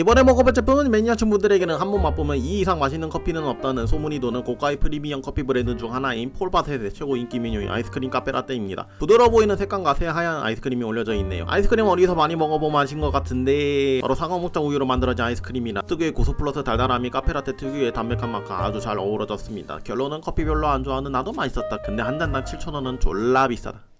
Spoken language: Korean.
이번에 먹어볼 제품은 매니아층 분들에게는 한 번 맛보면 이 이상 맛있는 커피는 없다는 소문이 도는 고가의 프리미엄 커피 브랜드 중 하나인 폴바셋의 최고 인기 메뉴인 아이스크림 카페라떼입니다. 부드러워 보이는 색감과 새하얀 아이스크림이 올려져 있네요. 아이스크림 어디서 많이 먹어보면 아신 것 같은데 바로 상어목장 우유로 만들어진 아이스크림이나 특유의 고소 플러스 달달함이 카페라떼 특유의 담백한 맛과 아주 잘 어우러졌습니다. 결론은 커피 별로 안 좋아하는 나도 맛있었다. 근데 한 잔당 7,000원은 졸라 비싸다.